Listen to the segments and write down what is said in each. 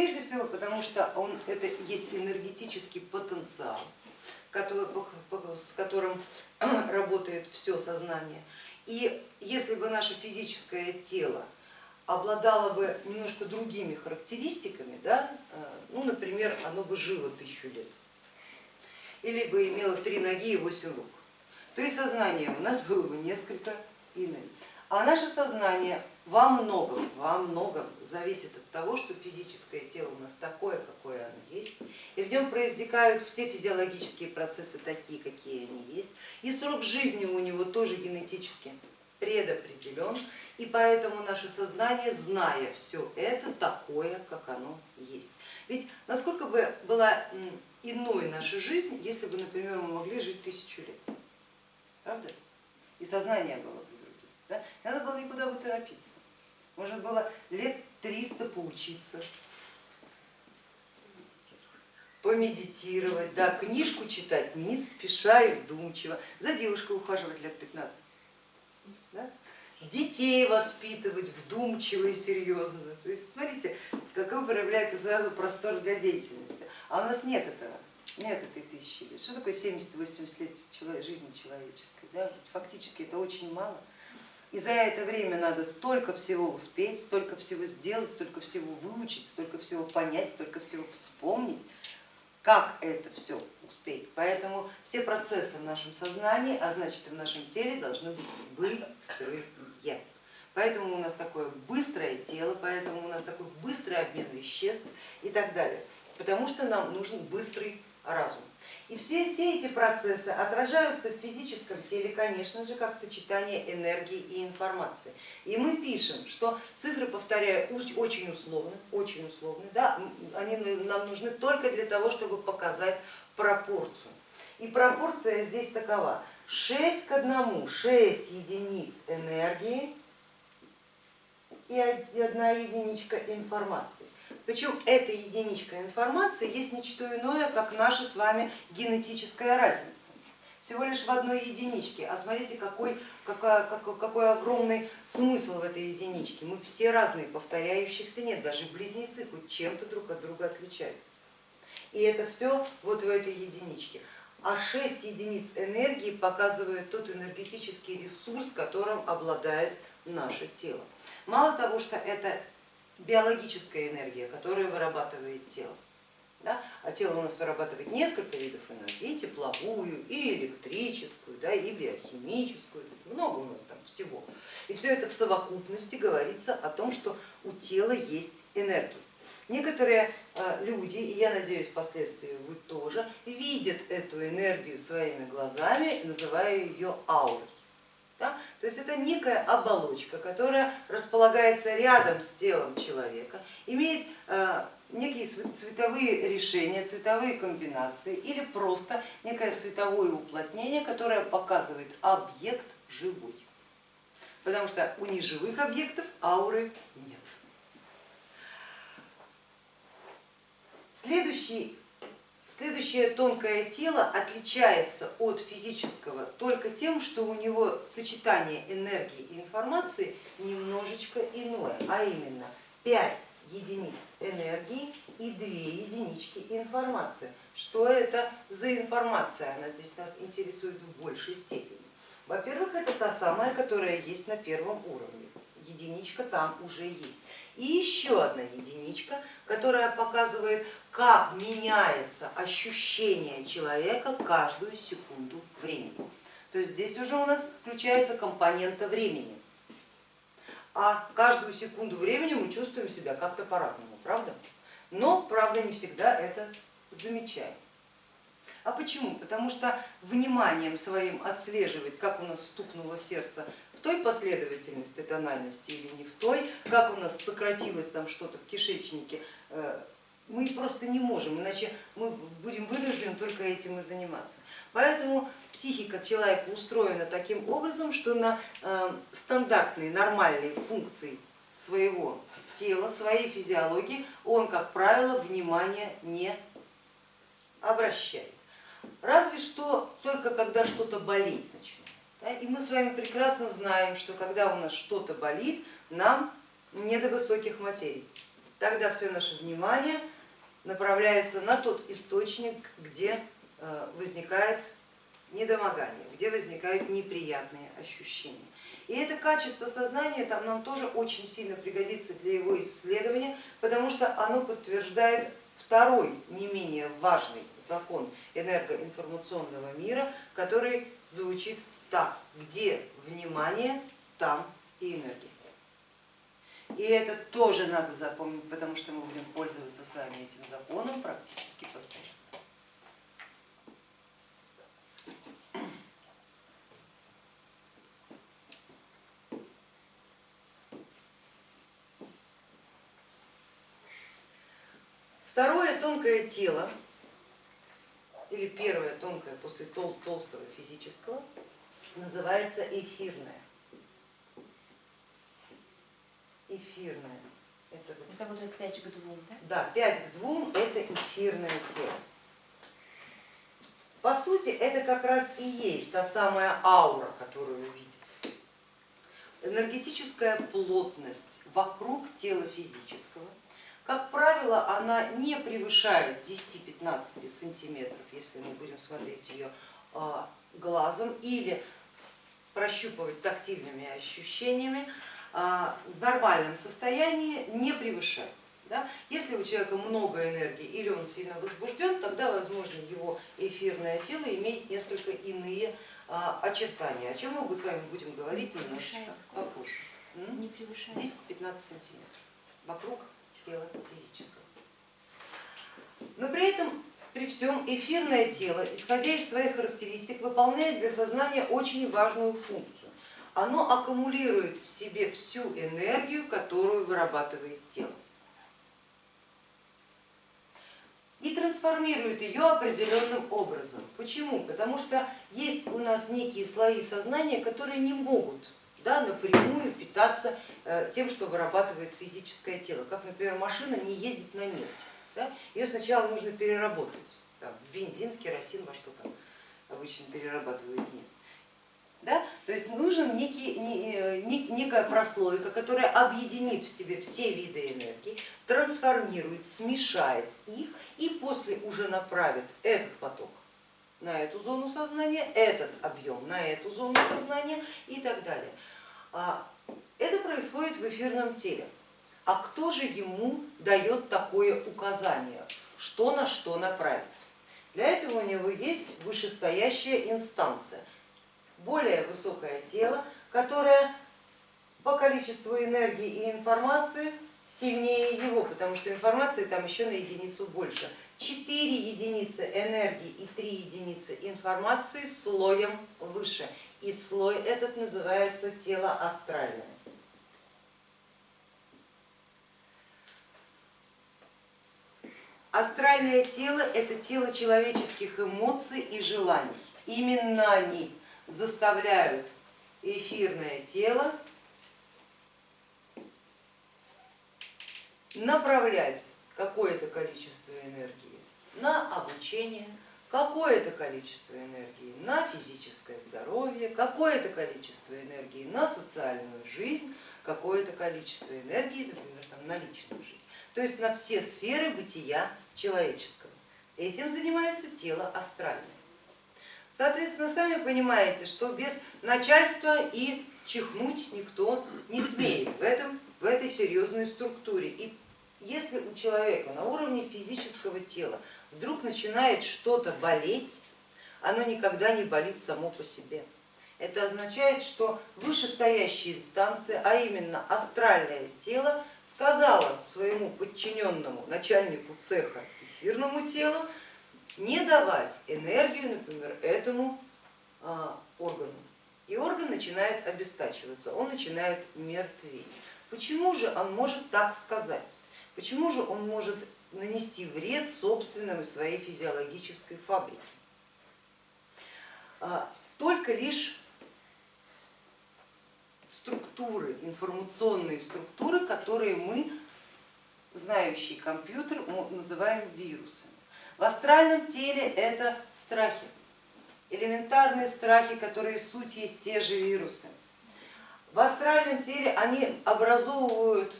Прежде всего, потому что он, это есть энергетический потенциал, который, с которым работает все сознание. И если бы наше физическое тело обладало бы немножко другими характеристиками, да, э, ну, например, оно бы жило тысячу лет, или бы имело три ноги и восемь рук, то и сознание у нас было бы несколько иным. А наше сознание во многом, во многом зависит от того, что физическое тело у нас такое, какое оно есть, и в нем проистекают все физиологические процессы такие, какие они есть, и срок жизни у него тоже генетически предопределен, и поэтому наше сознание, зная все это, такое, как оно есть. Ведь насколько бы была иной наша жизнь, если бы, например, мы могли жить тысячу лет, правда? И сознание было бы. Да? Надо было никуда бы торопиться. Можно было лет 300 поучиться, помедитировать, да, книжку читать не спеша и вдумчиво, за девушкой ухаживать лет 15, да? детей воспитывать вдумчиво и серьезно. То есть смотрите, какой проявляется сразу простор для деятельности. А у нас нет этого, нет этой тысячи лет. Что такое 70-80 лет жизни человеческой? Да? Фактически это очень мало. И за это время надо столько всего успеть, столько всего сделать, столько всего выучить, столько всего понять, столько всего вспомнить, как это все успеть. Поэтому все процессы в нашем сознании, а значит и в нашем теле должны быть быстрые. Поэтому у нас такое быстрое тело, поэтому у нас такой быстрый обмен веществ и так далее. Потому что нам нужен быстрый разум. И все, все эти процессы отражаются в физическом теле, конечно же, как сочетание энергии и информации. И мы пишем, что цифры, повторяю, очень условны, очень условны, да, они нам нужны только для того, чтобы показать пропорцию. И пропорция здесь такова, 6 к 1, 6 единиц энергии и одна единичка информации. Причем эта единичка информации есть не что иное, как наша с вами генетическая разница. Всего лишь в одной единичке, а смотрите, какой, какой, какой, огромный смысл в этой единичке. Мы все разные, повторяющихся нет, даже близнецы хоть чем-то друг от друга отличаются. И это все вот в этой единичке. А 6 единиц энергии показывают тот энергетический ресурс, которым обладает наше тело. Мало того, что это биологическая энергия, которую вырабатывает тело. Да? А тело у нас вырабатывает несколько видов энергии, и тепловую, и электрическую, да, и биохимическую, много у нас там всего. И все это в совокупности говорится о том, что у тела есть энергия. Некоторые э, люди, и я надеюсь впоследствии вы тоже, видят эту энергию своими глазами, называя ее аурой. Да? То есть это некая оболочка, которая располагается рядом с телом человека, имеет э, некие цветовые решения, цветовые комбинации или просто некое световое уплотнение, которое показывает объект живой. Потому что у неживых объектов ауры нет. Следующий Следующее тонкое тело отличается от физического только тем, что у него сочетание энергии и информации немножечко иное, а именно 5 единиц энергии и 2 единички информации. Что это за информация? Она здесь нас интересует в большей степени. Во-первых, это та самая, которая есть на первом уровне. Единичка там уже есть и еще одна единичка, которая показывает, как меняется ощущение человека каждую секунду времени. То есть здесь уже у нас включается компонента времени. А каждую секунду времени мы чувствуем себя как-то по-разному, правда? Но, правда, не всегда это замечаем. А почему? Потому что вниманием своим отслеживать, как у нас стукнуло сердце в той последовательности тональности или не в той, как у нас сократилось там что-то в кишечнике, э, мы просто не можем, иначе мы будем вынуждены только этим и заниматься. Поэтому психика человека устроена таким образом, что на э, стандартные нормальные функции своего тела, своей физиологии он, как правило, внимания не обращает. Разве что только когда что-то болит начинает. И мы с вами прекрасно знаем, что когда у нас что-то болит, нам не до высоких материй. тогда все наше внимание направляется на тот источник, где э, возникает недомогание, где возникают неприятные ощущения. И это качество сознания там нам тоже очень сильно пригодится для его исследования, потому что оно подтверждает второй не менее важный закон энергоинформационного мира, который звучит так, где внимание, там и энергия. И это тоже надо запомнить, потому что мы будем пользоваться с вами этим законом практически постоянно. Тонкое тело, или первое тонкое после тол толстого физического, называется эфирное. Эфирное. Это, это вот 5 к 2, да? Да, 5 к 2 это эфирное тело. По сути, это как раз и есть та самая аура, которую видит. Энергетическая плотность вокруг тела физического как правило, она не превышает 10-15 сантиметров, если мы будем смотреть ее а, глазом или прощупывать тактильными ощущениями, а, в нормальном состоянии не превышает. Да? Если у человека много энергии или он сильно возбужден, тогда, возможно, его эфирное тело имеет несколько иные а, очертания, о чем мы с вами будем говорить немножечко попозже. 10-15 сантиметров вокруг тела физического. Но при этом, при всем, эфирное тело, исходя из своих характеристик, выполняет для сознания очень важную функцию. Оно аккумулирует в себе всю энергию, которую вырабатывает тело. и трансформирует ее определенным образом. Почему? Потому что есть у нас некие слои сознания, которые не могут да, напрямую питаться э, тем, что вырабатывает физическое тело. Как, например, машина не ездит на нефть. Да? Ее сначала нужно переработать там, бензин, керосин, во что там обычно перерабатывают нефть. Да? То есть нужна некий, э, некая прослойка, которая объединит в себе все виды энергии, трансформирует, смешает их и после уже направит этот поток на эту зону сознания, этот объем на эту зону сознания и так далее. А, это происходит в эфирном теле. А кто же ему дает такое указание, что на что направить? Для этого у него есть вышестоящая инстанция, более высокое тело, которое по количеству энергии и информации сильнее его, потому что информации там еще на единицу больше. 4 единицы энергии и 3 единицы информации слоем выше. И слой этот называется тело астральное. Астральное тело это тело человеческих эмоций и желаний. Именно они заставляют эфирное тело направлять какое-то количество энергии на обучение, какое-то количество энергии на физическое здоровье, какое-то количество энергии на социальную жизнь, какое-то количество энергии, например, там, на личную жизнь. То есть на все сферы бытия человеческого. Этим занимается тело астральное. Соответственно, сами понимаете, что без начальства и чихнуть никто не смеет в, этом, в этой серьезной структуре. И если у человека на уровне физического тела вдруг начинает что-то болеть, оно никогда не болит само по себе. Это означает, что вышестоящая инстанция, а именно астральное тело, сказала своему подчиненному начальнику цеха эфирному телу не давать энергию, например, этому а, органу. И орган начинает обестачиваться, он начинает мертветь. Почему же он может так сказать? Почему же он может нанести вред собственной своей физиологической фабрике? А, только лишь структуры, информационные структуры, которые мы, знающий компьютер, называем вирусами. В астральном теле это страхи, элементарные страхи, которые суть есть те же вирусы. В астральном теле они образовывают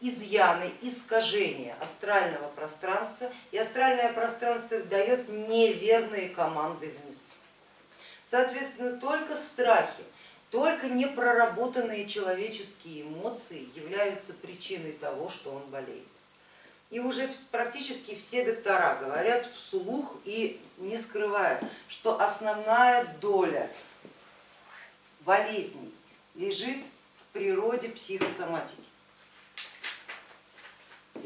изъяны, искажения астрального пространства, и астральное пространство дает неверные команды вниз. Соответственно, только страхи, только непроработанные человеческие эмоции являются причиной того, что он болеет. И уже практически все доктора говорят вслух и не скрывая, что основная доля болезней лежит в природе психосоматики.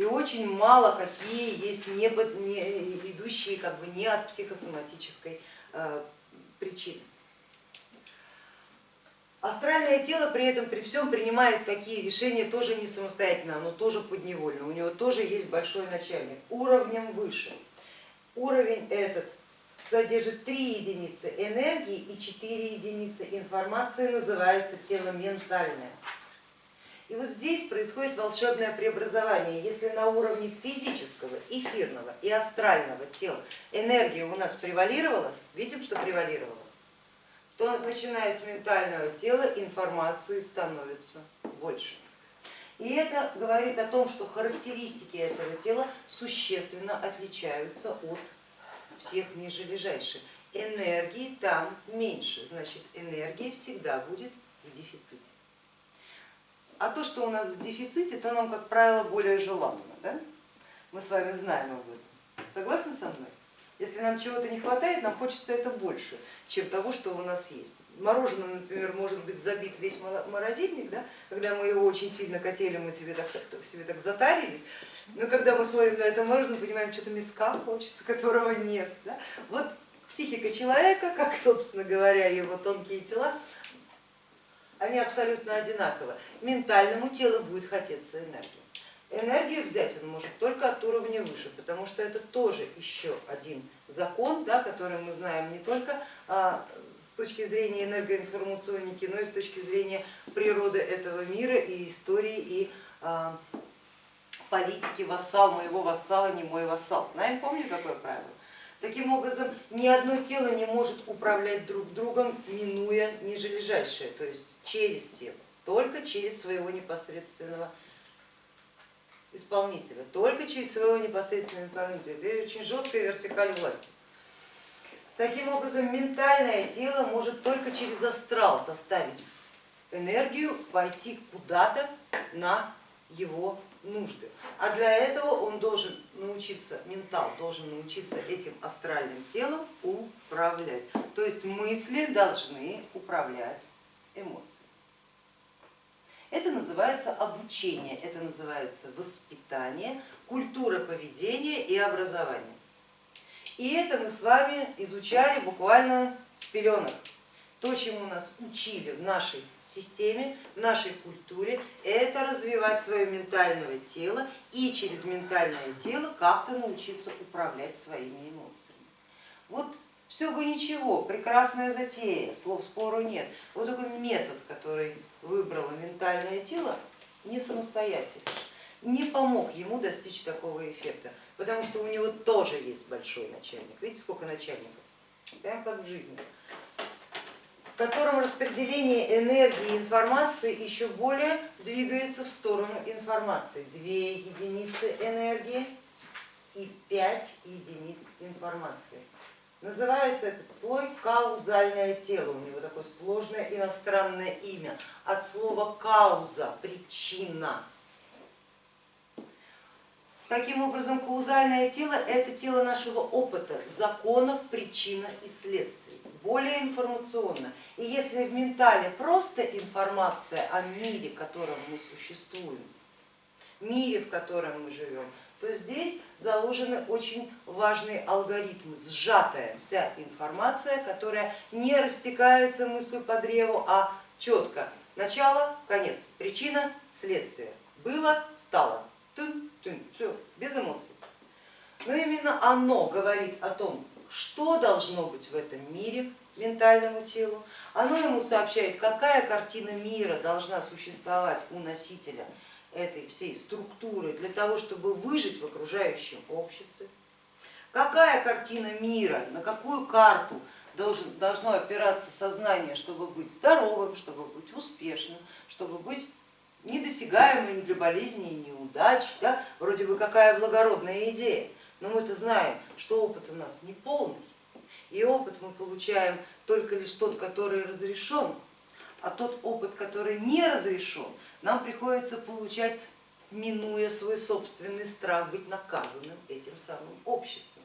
И очень мало какие есть не, не, идущие как бы не от психосоматической э, причины. Астральное тело при этом при всем принимает такие решения тоже не самостоятельно, оно тоже подневольно, у него тоже есть большой начальник, уровнем выше. Уровень этот содержит 3 единицы энергии и 4 единицы информации, называется тело ментальное. И вот здесь происходит волшебное преобразование. Если на уровне физического, эфирного и астрального тела энергия у нас превалировала, видим, что превалировала, то начиная с ментального тела информации становится больше. И это говорит о том, что характеристики этого тела существенно отличаются от всех нижележащих. Энергии там меньше, значит энергия всегда будет в дефиците. А то, что у нас в дефиците, то нам, как правило, более желанно. Да? Мы с вами знаем об этом. Согласны со мной? Если нам чего-то не хватает, нам хочется это больше, чем того, что у нас есть. Мороженое, например, может быть забит весь морозильник, да? когда мы его очень сильно хотели, мы тебе так, себе так затарились, но когда мы смотрим на это мороженое, понимаем, что-то миска хочется, которого нет. Да? Вот психика человека, как, собственно говоря, его тонкие тела, они абсолютно одинаковы. Ментальному телу будет хотеться энергии энергию взять он может только от уровня выше, потому что это тоже еще один закон, да, который мы знаем не только а, с точки зрения энергоинформационники, но и с точки зрения природы этого мира и истории и а, политики вассал, моего вассала, не мой вассал. Знаем, помню такое правило? Таким образом, ни одно тело не может управлять друг другом, минуя нижележащее, то есть через тело, только через своего непосредственного исполнителя, только через своего непосредственного исполнителя. Это очень жесткая вертикаль власти. Таким образом, ментальное тело может только через астрал заставить энергию пойти куда-то на его нужды. А для этого он должен научиться, ментал должен научиться этим астральным телом управлять. То есть мысли должны управлять эмоциями. Это называется обучение, это называется воспитание, культура поведения и образования. И это мы с вами изучали буквально с пеленок. То, чему нас учили в нашей системе, в нашей культуре, это развивать свое ментальное тело и через ментальное тело как-то научиться управлять своими эмоциями. Вот все бы ничего, прекрасная затея, слов спору нет. Вот такой метод, который выбрало ментальное тело, не самостоятельно, не помог ему достичь такого эффекта, потому что у него тоже есть большой начальник. Видите, сколько начальников? Прям как в жизни котором распределение энергии и информации еще более двигается в сторону информации. Две единицы энергии и пять единиц информации. Называется этот слой каузальное тело, у него такое сложное иностранное имя, от слова кауза, причина. Таким образом, каузальное тело это тело нашего опыта, законов, причина и следствий, более информационно. И если в ментале просто информация о мире, в котором мы существуем, мире, в котором мы живем, то здесь заложены очень важные алгоритмы, сжатая вся информация, которая не растекается мыслью по древу, а четко начало, конец, причина, следствие. Было, стало, тун, тун, все, без эмоций. Но именно оно говорит о том, что должно быть в этом мире ментальному телу, оно ему сообщает, какая картина мира должна существовать у носителя этой всей структуры для того, чтобы выжить в окружающем обществе. Какая картина мира, на какую карту должно опираться сознание, чтобы быть здоровым, чтобы быть успешным, чтобы быть недосягаемым для болезней и неудач. Да? Вроде бы какая благородная идея, но мы-то знаем, что опыт у нас не полный, и опыт мы получаем только лишь тот, который разрешен, а тот опыт, который не разрешен, нам приходится получать, минуя свой собственный страх быть наказанным этим самым обществом.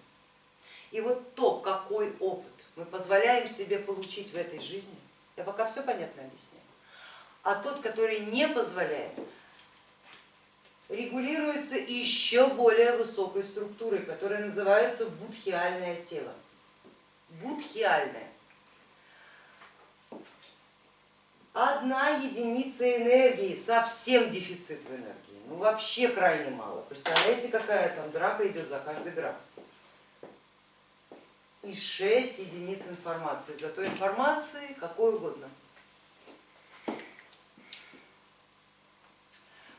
И вот то, какой опыт мы позволяем себе получить в этой жизни, я пока все понятно объясняю, а тот, который не позволяет, регулируется еще более высокой структурой, которая называется будхиальное тело. Будхиальное. Одна единица энергии, совсем дефицит в энергии, ну вообще крайне мало. Представляете, какая там драка идет за каждый грамм. И 6 единиц информации, зато информации какой угодно.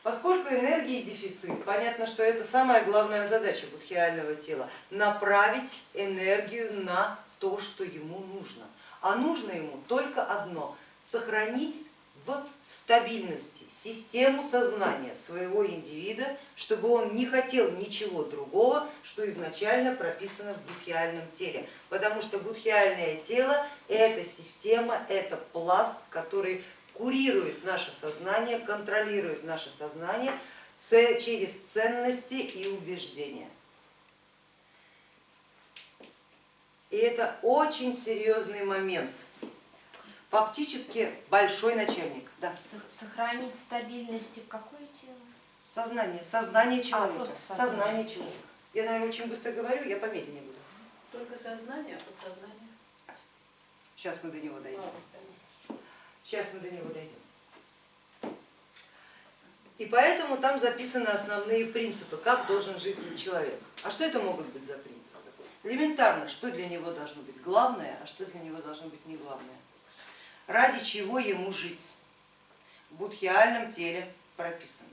Поскольку энергии дефицит, понятно, что это самая главная задача будхиального тела, направить энергию на то, что ему нужно. А нужно ему только одно сохранить в стабильности систему сознания своего индивида, чтобы он не хотел ничего другого, что изначально прописано в будхиальном теле. Потому что будхиальное тело это система, это пласт, который курирует наше сознание, контролирует наше сознание через ценности и убеждения. И это очень серьезный момент фактически большой начальник. Да. Сохранить стабильность в какое тело? Сознание, сознание человека. А, сознание. сознание человека. Я, наверное, очень быстро говорю, я помедленнее буду. Только сознание, а подсознание? Сейчас мы до него дойдем. Сейчас мы до него дойдем. И поэтому там записаны основные принципы, как должен жить человек. А что это могут быть за принципы? Элементарно, что для него должно быть главное, а что для него должно быть не главное ради чего ему жить. В будхиальном теле прописано.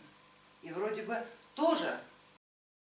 И вроде бы тоже